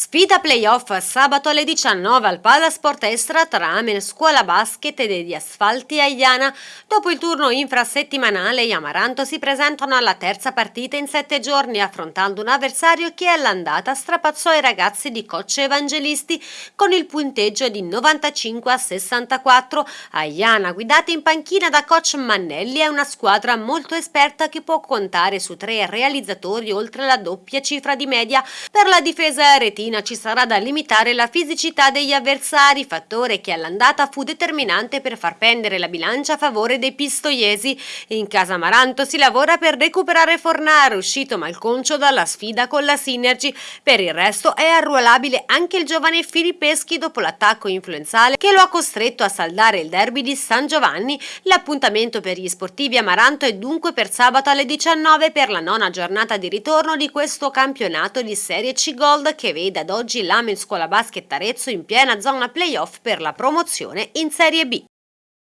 Sfida playoff sabato alle 19 al Palasport Estra tra Amen Scuola Basket e degli Asfalti Aiana. Dopo il turno infrasettimanale, gli Amaranto si presentano alla terza partita in sette giorni, affrontando un avversario che all'andata strapazzò i ragazzi di Coach Evangelisti con il punteggio di 95 a 64. Aiana, guidata in panchina da Coach Mannelli, è una squadra molto esperta che può contare su tre realizzatori oltre la doppia cifra di media. Per la difesa retina Fiorentina ci sarà da limitare la fisicità degli avversari, fattore che all'andata fu determinante per far pendere la bilancia a favore dei pistoiesi. In casa Maranto si lavora per recuperare Fornaro, uscito malconcio dalla sfida con la Synergy. Per il resto è arruolabile anche il giovane Filippeschi dopo l'attacco influenzale che lo ha costretto a saldare il derby di San Giovanni. L'appuntamento per gli sportivi Amaranto è dunque per sabato alle 19 per la nona giornata di ritorno di questo campionato di Serie C Gold che vede ad oggi l'Amel Scuola Basket Arezzo in piena zona playoff per la promozione in Serie B.